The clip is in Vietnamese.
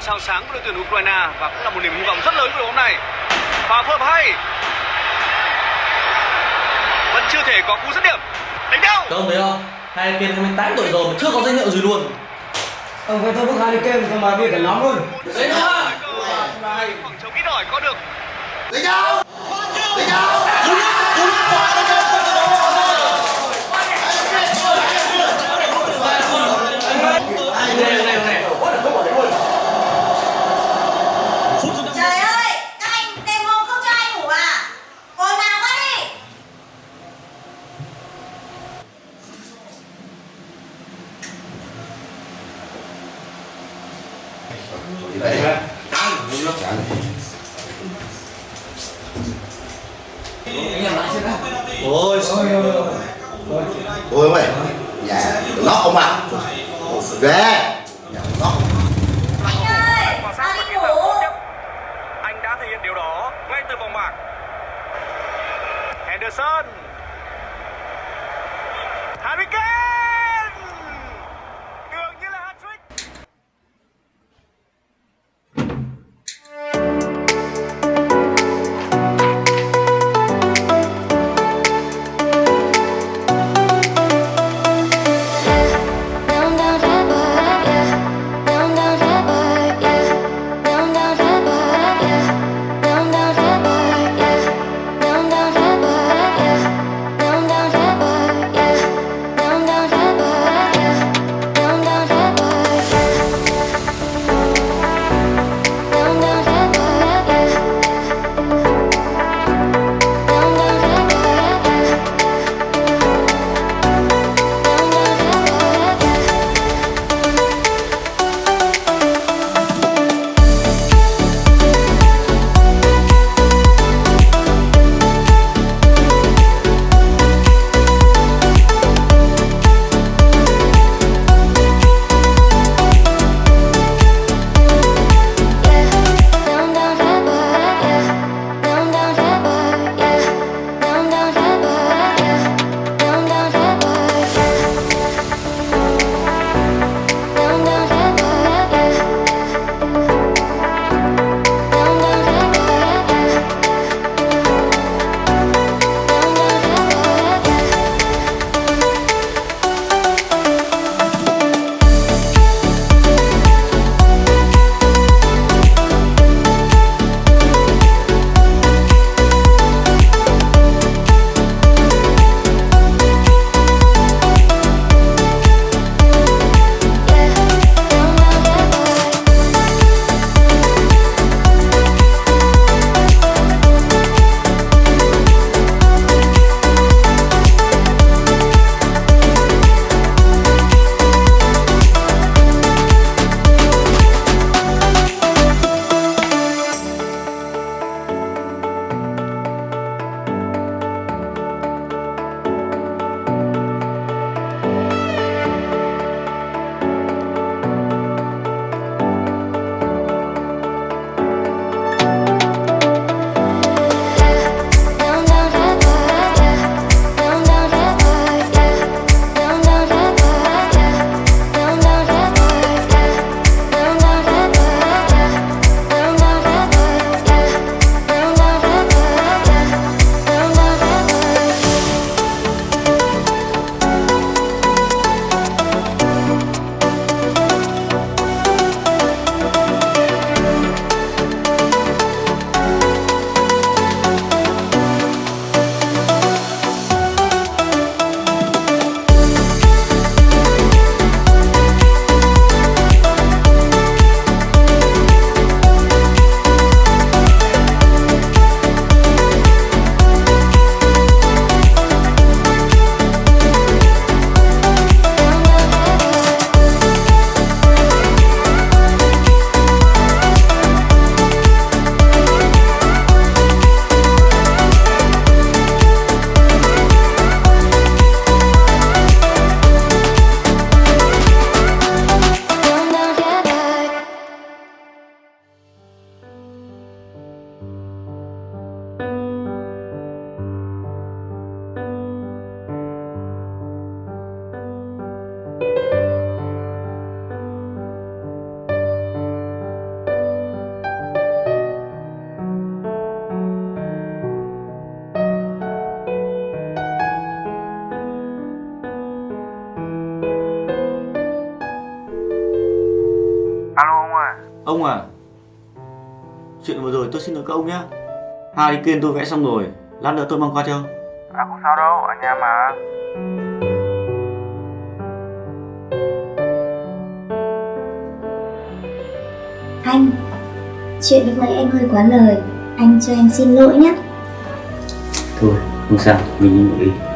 sao sáng của đội tuyển Ukraine và cũng là một niềm hy vọng rất lớn của đội hôm nay. Pha phối hợp hay. Vẫn chưa thể có cú dứt điểm. Đánh đâu? Các ông thấy không? Hai kia 28 tuổi rồi mà chưa có danh hiệu gì luôn. Ông phải tôi bước hai game cho mà biết cả nhóm luôn. Đấy nữa. Khoảng trống ít ỏi có được. Lấy nhau! Lấy nhau! Ôi, Ôi mày! Dạ, nó không à! Ghê! Ông à Chuyện vừa rồi tôi xin lỗi các ông nhé kênh tôi vẽ xong rồi Lát nữa tôi mang qua cho À không sao đâu, ở nhà mà. Anh, chuyện lúc nãy em hơi quá lời, anh cho em xin lỗi nhé. Thôi không sao Mình đi ngủ đi